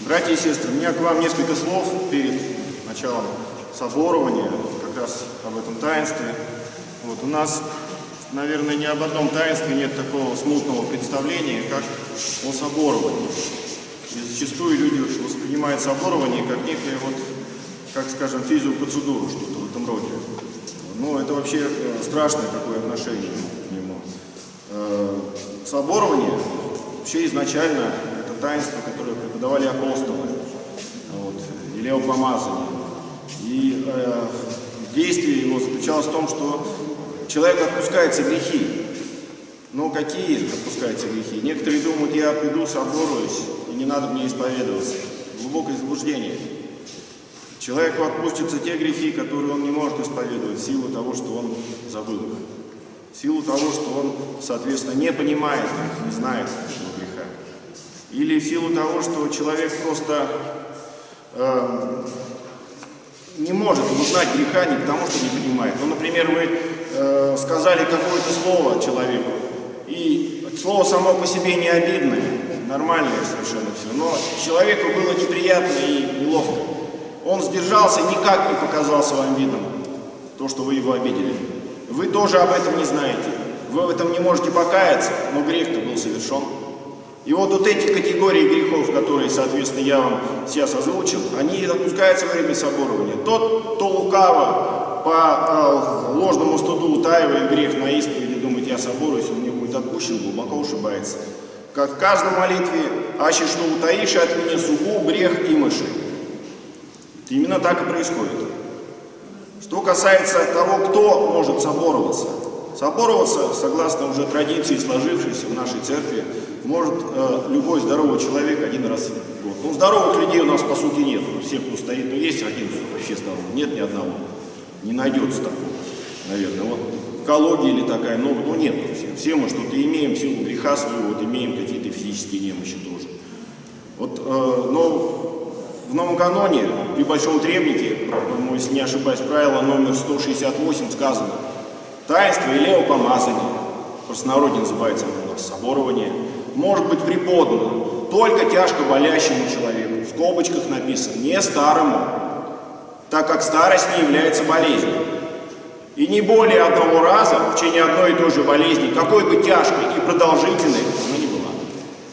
Братья и сестры, у меня к вам несколько слов перед началом соборования, как раз об этом таинстве. Вот, у нас, наверное, ни об одном таинстве нет такого смутного представления, как о соборовании. И зачастую люди воспринимают соборование как некое, вот, как скажем, физиопроцедуру, что-то в этом роде. Ну, это вообще э, страшное такое отношение к нему. Э, соборование вообще изначально это таинство, которое преподавали апостолы, вот, или о помазании. И э, действие его заключалось в том, что человек отпускается грехи. Но какие отпускаются грехи? Некоторые думают, я приду, соборуюсь, и не надо мне исповедоваться. Глубокое заблуждение. Человеку отпустятся те грехи, которые он не может исповедовать в силу того, что он забыл их. В силу того, что он, соответственно, не понимает их, не знает этого греха. Или в силу того, что человек просто э, не может узнать греха не потому, что не понимает. Ну, например, вы э, сказали какое-то слово человеку, и слово само по себе не обидное, нормальное совершенно все, но человеку было неприятно и неловко. Он сдержался, никак не показал своим видом то, что вы его обидели. Вы тоже об этом не знаете. Вы в этом не можете покаяться, но грех-то был совершен. И вот, вот эти категории грехов, которые, соответственно, я вам сейчас озвучил, они допускаются во время соборования. Тот, кто лукаво по э, ложному студу утаивает грех на исповеди, думает, я соборуюсь, он мне будет отпущен, глубоко ошибается. Как в каждой молитве, аще что утаишь от меня сугу, грех и мыши. Именно так и происходит. Что касается того, кто может собороваться. Собороваться, согласно уже традиции, сложившейся в нашей церкви, может э, любой здоровый человек один раз в год. Ну, здоровых людей у нас по сути нет. Все, кто стоит, ну, есть один вообще здоровый, нет ни одного. Не найдется такого, наверное. Вот экология или такая, ну, ну нет. Все, все мы что-то имеем, силу греха своего, вот имеем какие-то физические немощи тоже. Вот, э, но в новом каноне при большом требнике, если не ошибаюсь, правило номер 168 сказано «Таинство или помазание, простонародье называется у нас соборование, может быть преподано только тяжко болящему человеку, в скобочках написано, не старому, так как старость не является болезнью. И не более одного раза в течение одной и той же болезни, какой бы тяжкой и продолжительной она не была.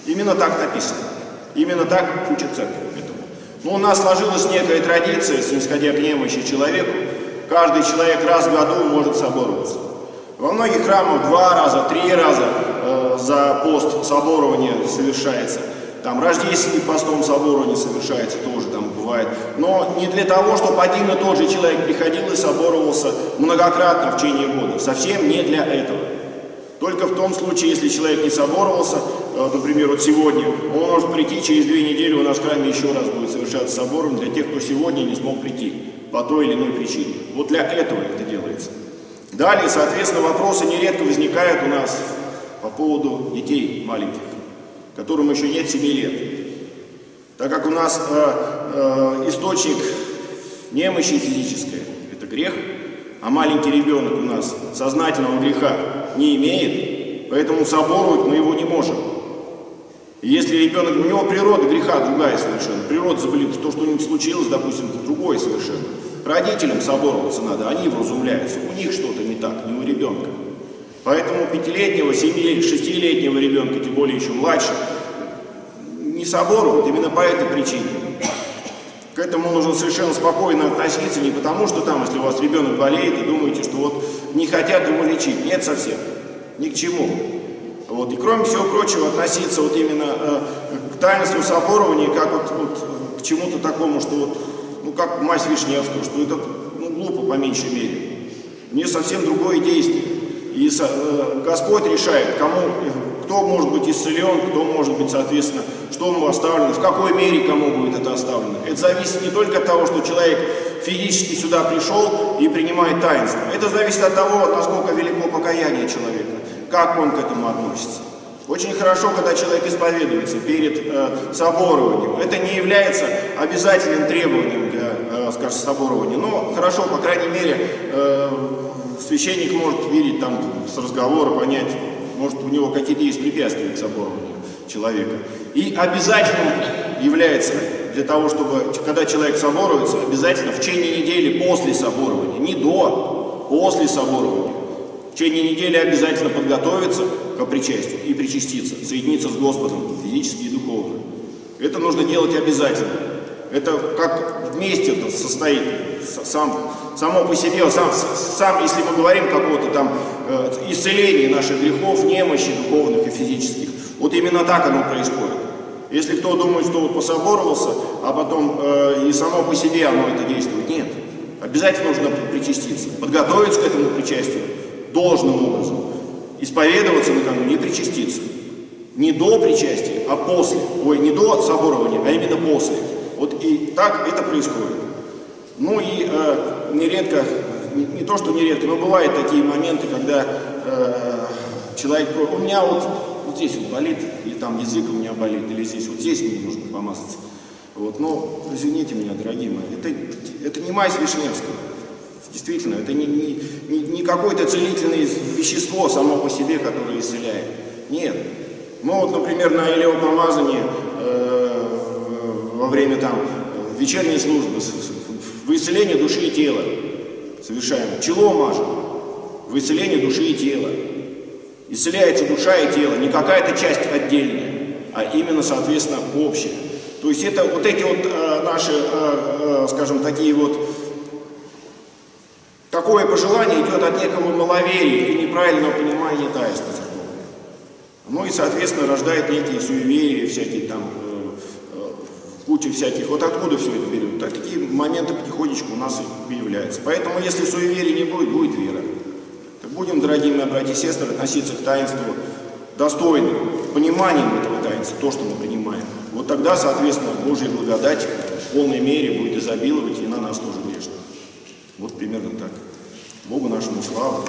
Именно так написано. Именно так учит церковь. Но у нас сложилась некая традиция, снисходя к немощи человеку, каждый человек раз в году может собороваться. Во многих храмах два раза, три раза э, за пост соборования совершается. Там рождественный постом соборования совершается тоже, там бывает. Но не для того, чтобы один и тот же человек приходил и соборовался многократно в течение года. Совсем не для этого. Только в том случае, если человек не соборовался, э, например, вот сегодня, он может прийти через две недели, у нас в храме еще раз будет совершаться собором для тех, кто сегодня не смог прийти по той или иной причине. Вот для этого это делается. Далее, соответственно, вопросы нередко возникают у нас по поводу детей маленьких, которым еще нет 7 лет. Так как у нас э, э, источник немощи физической – это грех, а маленький ребенок у нас сознательного греха не имеет, поэтому соборовать мы его не можем. Если ребенок, у него природа греха другая совершенно, природа заболит, то, что у них случилось, допустим, другое совершенно. Родителям собороваться надо, они вразумляются, у них что-то не так, не у ребенка. Поэтому пятилетнего, семи, шестилетнего ребенка, тем более еще младше, не соборуют именно по этой причине. К этому нужно совершенно спокойно относиться, не потому что там, если у вас ребенок болеет, и думаете, что вот не хотят его лечить. Нет совсем. Ни к чему. Вот. И кроме всего прочего, относиться вот именно э, к таинству соборования, как вот, вот к чему-то такому, что вот, ну как мазь Вишневского, что это ну, глупо по меньшей мере. Не совсем другое действие. И э, Господь решает, кому, кто может быть исцелен, кто может быть, соответственно, что ему оставлено, в какой мере кому будет это оставлено. Это зависит не только от того, что человек физически сюда пришел и принимает таинство. Это зависит от того, насколько велико покаяние человека, как он к этому относится. Очень хорошо, когда человек исповедуется перед э, соборованием. Это не является обязательным требованием скажем, соборования. Но хорошо, по крайней мере, э, священник может видеть там с разговора, понять, может у него какие-то есть препятствия к соборованию человека. И обязательным является для того, чтобы, когда человек соборуется, обязательно в течение недели после соборования, не до, после соборования. В течение недели обязательно подготовиться к причастию и причаститься, соединиться с Господом физически и духовно. Это нужно делать обязательно. Это как вместе это состоит, сам, само по себе, сам, сам если мы говорим какого-то там э, исцеления наших грехов, немощи духовных и физических, вот именно так оно происходит. Если кто думает, что вот пособоровался, а потом э, и само по себе оно это действует, нет. Обязательно нужно причаститься, подготовиться к этому причастию должным образом, исповедоваться накануне и причаститься. Не до причастия, а после. Ой, не до соборования, а именно после. Вот и так это происходит. Ну и э, нередко, не, не то что нередко, но бывают такие моменты, когда э, человек, у меня вот, вот здесь вот болит, или там язык у меня болит, или здесь вот здесь мне нужно помазаться. Вот, но извините меня, дорогие мои, это, это не мазь Вишневского. Действительно, это не, не, не, не какое-то целительное вещество само по себе, которое исцеляет. Нет. Ну вот, например, на илеопомазании э, во время там вечерней службы в исцеление души и тела совершаем. Чело мажем в исцеление души и тела. Исцеляется душа и тело, не какая-то часть отдельная, а именно, соответственно, общая. То есть это вот эти вот э, наши, э, э, скажем, такие вот Такое пожелание идет от некого маловерия и неправильного понимания таинства. Ну и, соответственно, рождает некие суеверия, всякие там, э, э, куча всяких. Вот откуда все это берет? Так, такие моменты потихонечку у нас появляются. Поэтому, если суеверия не будет, будет вера. Так будем, дорогие мои братья и сестры, относиться к таинству достойно, пониманием этого таинства, то, что мы принимаем. Вот тогда, соответственно, Божья благодать в полной мере будет изобиловать и на нас тоже грешно. Вот примерно так. Богу нашему славу.